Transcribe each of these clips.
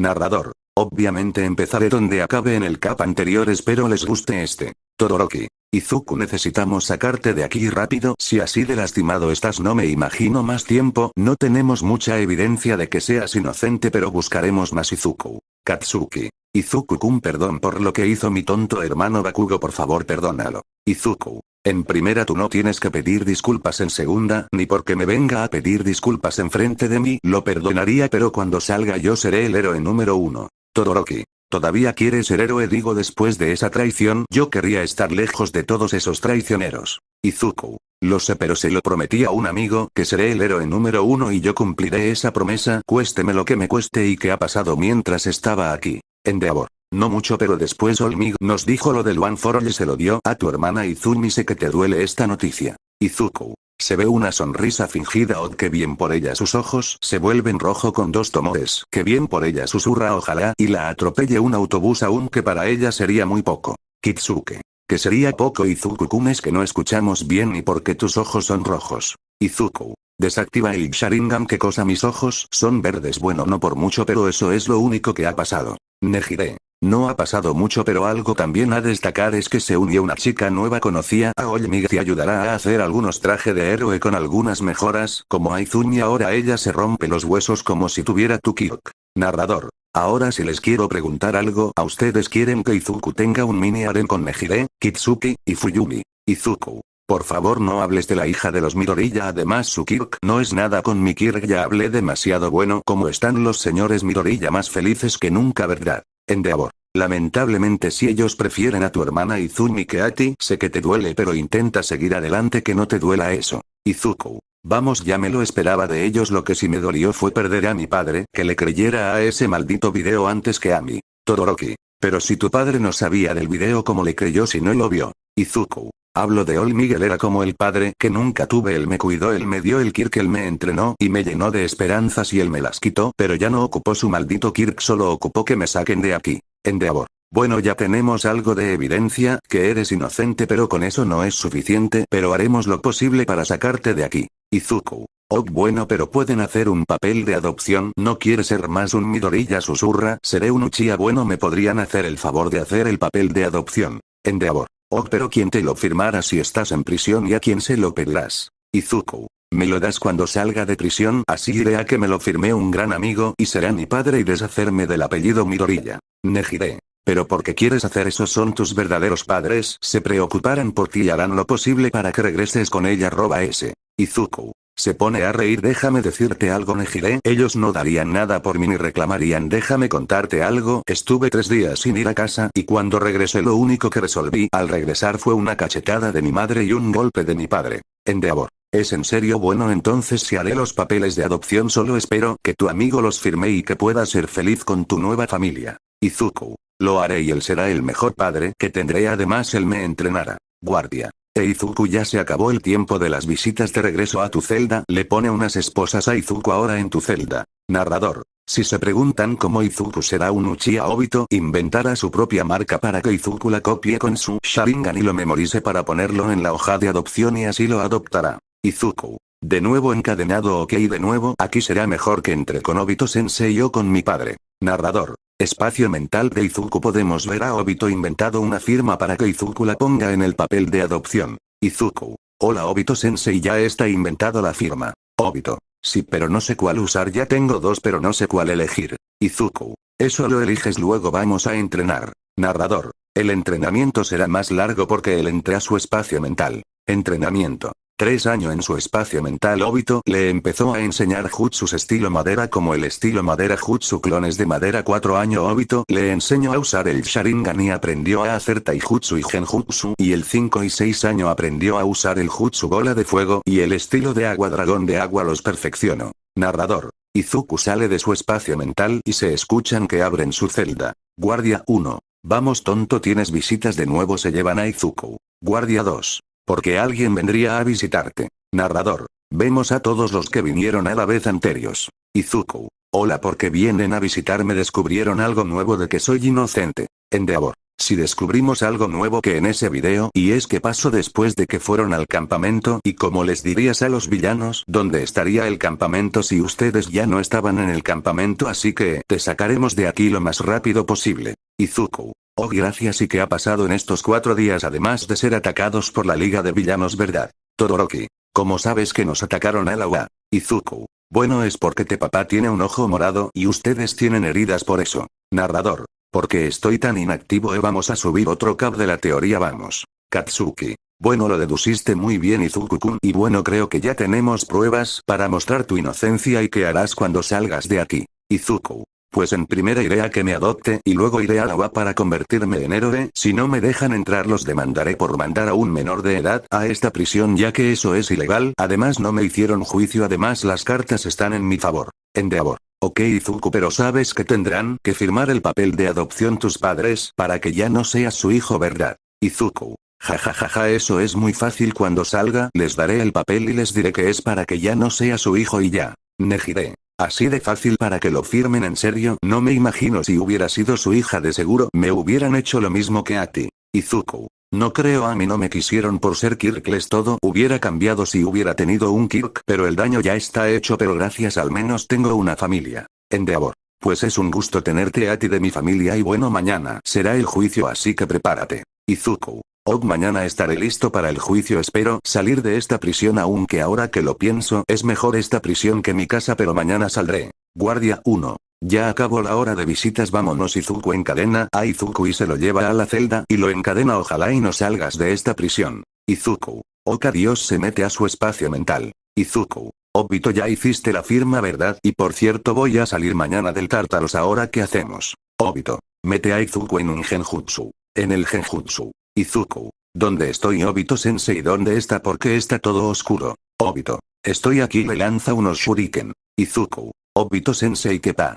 Narrador. Obviamente empezaré donde acabe en el cap anterior espero les guste este. Todoroki. Izuku necesitamos sacarte de aquí rápido si así de lastimado estás no me imagino más tiempo no tenemos mucha evidencia de que seas inocente pero buscaremos más Izuku. Katsuki. Izuku-kun perdón por lo que hizo mi tonto hermano Bakugo por favor perdónalo. Izuku. En primera tú no tienes que pedir disculpas en segunda, ni porque me venga a pedir disculpas en frente de mí, lo perdonaría pero cuando salga yo seré el héroe número uno. Todoroki. ¿Todavía quieres ser héroe? Digo después de esa traición yo querría estar lejos de todos esos traicioneros. Izuku. Lo sé pero se lo prometí a un amigo que seré el héroe número uno y yo cumpliré esa promesa cuésteme lo que me cueste y que ha pasado mientras estaba aquí. Endeavor. No mucho pero después Olmig nos dijo lo del One for All y se lo dio a tu hermana Izumi sé que te duele esta noticia. Izuku. Se ve una sonrisa fingida o que bien por ella sus ojos se vuelven rojo con dos tomores. Que bien por ella susurra ojalá y la atropelle un autobús aunque para ella sería muy poco. Kitsuke. Que sería poco Izuku-kun es que no escuchamos bien ni porque tus ojos son rojos. Izuku. Desactiva el Sharingan que cosa mis ojos son verdes bueno no por mucho pero eso es lo único que ha pasado. Nejire. No ha pasado mucho pero algo también a destacar es que se unió una chica nueva conocía a Olmig y ayudará a hacer algunos traje de héroe con algunas mejoras, como Aizumi ahora ella se rompe los huesos como si tuviera Tukiok. Narrador. Ahora si les quiero preguntar algo, ¿a ustedes quieren que Izuku tenga un mini harem con Nejire, Kitsuki, y Fuyumi? Izuku. Por favor no hables de la hija de los Midoriya además su Kirk no es nada con mi Kirk ya hablé demasiado bueno como están los señores Midoriya más felices que nunca verdad. Endeavor. Lamentablemente si ellos prefieren a tu hermana Izumi que a ti, sé que te duele pero intenta seguir adelante que no te duela eso. Izuku. Vamos ya me lo esperaba de ellos lo que sí me dolió fue perder a mi padre, que le creyera a ese maldito video antes que a mí. Todoroki. Pero si tu padre no sabía del video como le creyó si no lo vio. Izuku. Hablo de Ol Miguel era como el padre que nunca tuve él me cuidó él me dio el Kirk él me entrenó y me llenó de esperanzas y él me las quitó pero ya no ocupó su maldito Kirk solo ocupó que me saquen de aquí. Endeavor. Bueno ya tenemos algo de evidencia que eres inocente pero con eso no es suficiente pero haremos lo posible para sacarte de aquí. Izuku. Oh bueno pero pueden hacer un papel de adopción no quiere ser más un Midorilla susurra seré un Uchiha bueno me podrían hacer el favor de hacer el papel de adopción. Endeavor. Oh pero ¿quién te lo firmará si estás en prisión y a quién se lo pedirás? Izuku. Me lo das cuando salga de prisión así iré a que me lo firme un gran amigo y será mi padre y deshacerme del apellido Midorilla. Nejire. Pero porque quieres hacer eso son tus verdaderos padres se preocuparán por ti y harán lo posible para que regreses con ella roba ese. Izuku. Se pone a reír déjame decirte algo Nejire ellos no darían nada por mí ni reclamarían déjame contarte algo estuve tres días sin ir a casa y cuando regresé lo único que resolví al regresar fue una cachetada de mi madre y un golpe de mi padre. Endeavor. ¿Es en serio bueno entonces si haré los papeles de adopción solo espero que tu amigo los firme y que puedas ser feliz con tu nueva familia. Izuku. Lo haré y él será el mejor padre que tendré además él me entrenará. Guardia. Eizuku ya se acabó el tiempo de las visitas de regreso a tu celda, le pone unas esposas a Izuku ahora en tu celda. Narrador. Si se preguntan cómo Izuku será un Uchiha Obito, inventará su propia marca para que Izuku la copie con su Sharingan y lo memorice para ponerlo en la hoja de adopción y así lo adoptará. Izuku. De nuevo encadenado ok de nuevo aquí será mejor que entre con Obito Sensei o con mi padre. Narrador. Espacio mental de Izuku podemos ver a Obito inventado una firma para que Izuku la ponga en el papel de adopción. Izuku. Hola Obito Sensei ya está inventado la firma. Obito. Sí pero no sé cuál usar ya tengo dos pero no sé cuál elegir. Izuku. Eso lo eliges luego vamos a entrenar. Narrador. El entrenamiento será más largo porque él entra a su espacio mental. Entrenamiento. Tres años en su espacio mental Obito le empezó a enseñar Jutsus estilo madera como el estilo madera Jutsu clones de madera Cuatro años Obito le enseñó a usar el Sharingan y aprendió a hacer Taijutsu y Genjutsu y el 5 y 6 años aprendió a usar el Jutsu bola de fuego y el estilo de agua dragón de agua los perfeccionó. Narrador. Izuku sale de su espacio mental y se escuchan que abren su celda. Guardia 1. Vamos tonto tienes visitas de nuevo se llevan a Izuku. Guardia 2. Porque alguien vendría a visitarte. Narrador. Vemos a todos los que vinieron a la vez anteriores. Izuku. Hola porque vienen a visitarme descubrieron algo nuevo de que soy inocente. Endeavor. Si descubrimos algo nuevo que en ese video y es que pasó después de que fueron al campamento y como les dirías a los villanos dónde estaría el campamento si ustedes ya no estaban en el campamento así que te sacaremos de aquí lo más rápido posible. Izuku. Oh gracias y qué ha pasado en estos cuatro días además de ser atacados por la liga de villanos verdad. Todoroki. ¿Cómo sabes que nos atacaron al agua? Izuku. Bueno es porque te papá tiene un ojo morado y ustedes tienen heridas por eso. Narrador. Porque estoy tan inactivo eh, vamos a subir otro cap de la teoría vamos. Katsuki. Bueno lo deduciste muy bien Izuku-kun y bueno creo que ya tenemos pruebas para mostrar tu inocencia y qué harás cuando salgas de aquí. Izuku. Pues en primera iré a que me adopte y luego iré a la para convertirme en héroe, si no me dejan entrar los demandaré por mandar a un menor de edad a esta prisión ya que eso es ilegal, además no me hicieron juicio además las cartas están en mi favor. Endeavor. Ok Izuku pero sabes que tendrán que firmar el papel de adopción tus padres para que ya no seas su hijo verdad. Izuku. Jajajaja eso es muy fácil cuando salga les daré el papel y les diré que es para que ya no sea su hijo y ya. Nejire. Así de fácil para que lo firmen en serio, no me imagino si hubiera sido su hija de seguro me hubieran hecho lo mismo que a ti. Izuku. No creo a mí no me quisieron por ser Kirkles todo hubiera cambiado si hubiera tenido un Kirk pero el daño ya está hecho pero gracias al menos tengo una familia. Endeavor. Pues es un gusto tenerte a ti de mi familia y bueno mañana será el juicio así que prepárate. Izuku. Og mañana estaré listo para el juicio espero salir de esta prisión aunque ahora que lo pienso es mejor esta prisión que mi casa pero mañana saldré. Guardia 1. Ya acabó la hora de visitas vámonos Izuku encadena a Izuku y se lo lleva a la celda y lo encadena ojalá y no salgas de esta prisión. Izuku. Oka Dios se mete a su espacio mental. Izuku. Obito ya hiciste la firma verdad y por cierto voy a salir mañana del Tártaros ahora qué hacemos. Obito. Mete a Izuku en un genjutsu. En el genjutsu. Izuku. ¿Dónde estoy Obito sensei? ¿Dónde está? ¿Por qué está todo oscuro? Obito. Estoy aquí le lanza unos shuriken. Izuku. Obito sensei ¿qué pa?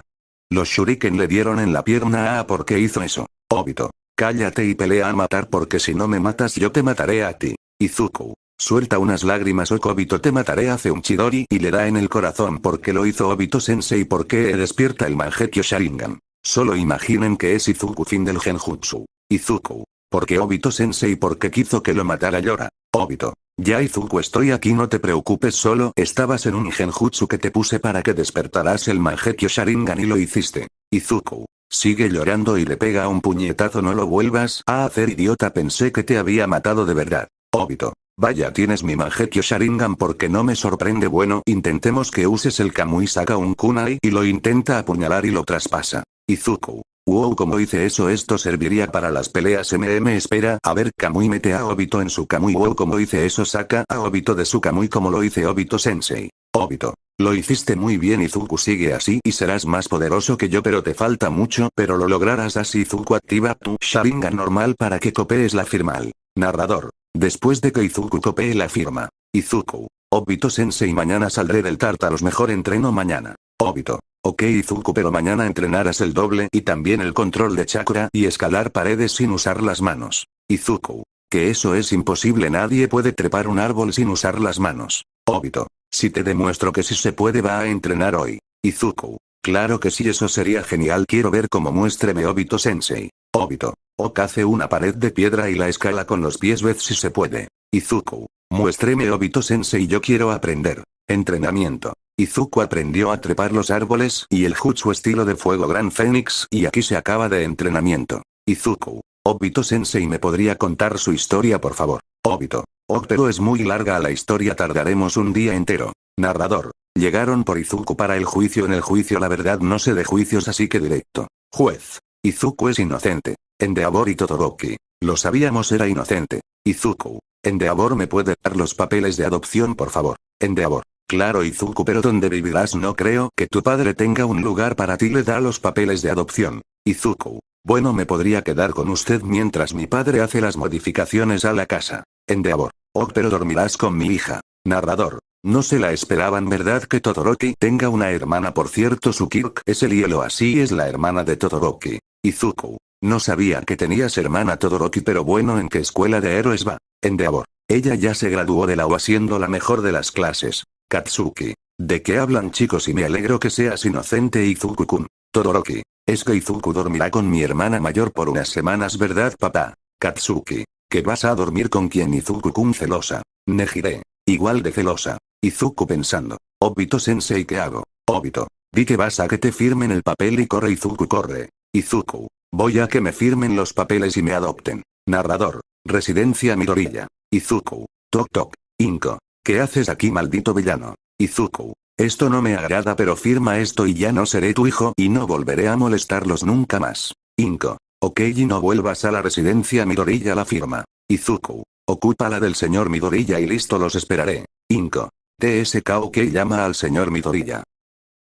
Los shuriken le dieron en la pierna a ¿por qué hizo eso? Obito. Cállate y pelea a matar porque si no me matas yo te mataré a ti. Izuku. Suelta unas lágrimas o Obito te mataré hace un Chidori y le da en el corazón porque lo hizo Obito sensei porque despierta el Mangekyo Sharingan. Solo imaginen que es Izuku fin del genjutsu. Izuku. Porque Obito sensei porque quiso que lo matara llora. Obito. Ya Izuku estoy aquí no te preocupes solo estabas en un genjutsu que te puse para que despertaras el Mangekyo Sharingan y lo hiciste. Izuku. Sigue llorando y le pega un puñetazo no lo vuelvas a hacer idiota pensé que te había matado de verdad. Obito. Vaya tienes mi Mangekyo Sharingan porque no me sorprende bueno intentemos que uses el Kamui saca un kunai y lo intenta apuñalar y lo traspasa. Izuku. Wow como hice eso esto serviría para las peleas MM espera a ver Kamui mete a Obito en su Kamui wow como hice eso saca a Obito de su Kamui como lo hice Obito sensei. Obito. Lo hiciste muy bien Izuku sigue así y serás más poderoso que yo pero te falta mucho pero lo lograrás así Izuku activa tu Sharingan normal para que copees la firma narrador. Después de que Izuku copee la firma. Izuku. Obito sensei mañana saldré del Tartaros mejor entreno mañana. Obito. Ok Izuku pero mañana entrenarás el doble y también el control de chakra y escalar paredes sin usar las manos. Izuku. Que eso es imposible nadie puede trepar un árbol sin usar las manos. Obito. Si te demuestro que si se puede va a entrenar hoy. Izuku. Claro que sí eso sería genial quiero ver cómo muéstreme Obito sensei. Obito. Ok hace una pared de piedra y la escala con los pies ved si se puede. Izuku. Muéstreme Obito sensei yo quiero aprender. Entrenamiento. Izuku aprendió a trepar los árboles y el jutsu estilo de fuego Gran Fénix y aquí se acaba de entrenamiento. Izuku. Obito Sensei me podría contar su historia por favor. Obito. Oh pero es muy larga la historia tardaremos un día entero. Narrador. Llegaron por Izuku para el juicio en el juicio la verdad no sé de juicios así que directo. Juez. Izuku es inocente. Endeavor y Todoroki. Lo sabíamos era inocente. Izuku. Endeavor me puede dar los papeles de adopción por favor. Endeavor. Claro Izuku pero ¿dónde vivirás? No creo que tu padre tenga un lugar para ti le da los papeles de adopción. Izuku. Bueno me podría quedar con usted mientras mi padre hace las modificaciones a la casa. Endeavor. Oh pero dormirás con mi hija. Narrador. No se la esperaban verdad que Todoroki tenga una hermana por cierto su Kirk es el hielo así es la hermana de Todoroki. Izuku. No sabía que tenías hermana Todoroki pero bueno en qué escuela de héroes va. Endeavor. Ella ya se graduó de la UA siendo la mejor de las clases. Katsuki. ¿De qué hablan chicos y me alegro que seas inocente Izuku-kun? Todoroki. Es que Izuku dormirá con mi hermana mayor por unas semanas ¿verdad papá? Katsuki. Que vas a dormir con quien Izuku-kun celosa. Nejire. Igual de celosa. Izuku pensando. Obito sensei ¿qué hago? Obito. Di que vas a que te firmen el papel y corre Izuku corre. Izuku. Voy a que me firmen los papeles y me adopten. Narrador. Residencia Midorilla. Izuku. Tok tok. Inko. ¿Qué haces aquí maldito villano? Izuku. Esto no me agrada pero firma esto y ya no seré tu hijo y no volveré a molestarlos nunca más. Inko. Ok y no vuelvas a la residencia Midorilla la firma. Izuku. Ocupa la del señor Midorilla y listo los esperaré. Inko. TSK OK llama al señor Midorilla.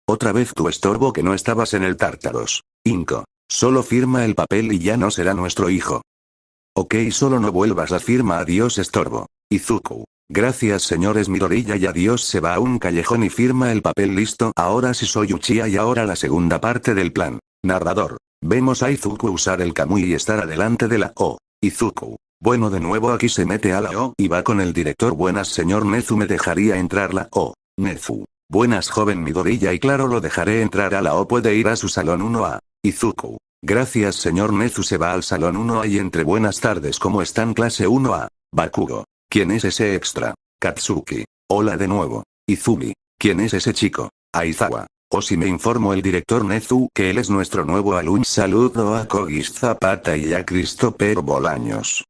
Otra vez tu estorbo que no estabas en el Tártaros. Inko. Solo firma el papel y ya no será nuestro hijo. Ok solo no vuelvas a firma adiós estorbo. Izuku. Gracias señores Midorilla y adiós se va a un callejón y firma el papel listo ahora sí soy Uchiha y ahora la segunda parte del plan. Narrador. Vemos a Izuku usar el Kamui y estar adelante de la O. Izuku. Bueno de nuevo aquí se mete a la O y va con el director buenas señor Nezu me dejaría entrar la O. Nezu. Buenas joven Midorilla y claro lo dejaré entrar a la O puede ir a su salón 1A. Izuku. Gracias señor Nezu se va al salón 1A y entre buenas tardes ¿cómo están clase 1A? Bakugo. ¿Quién es ese extra? Katsuki. Hola de nuevo. Izumi. ¿Quién es ese chico? Aizawa. O si me informó el director Nezu que él es nuestro nuevo alumno. Saludo a Kogis Zapata y a Christopher Bolaños.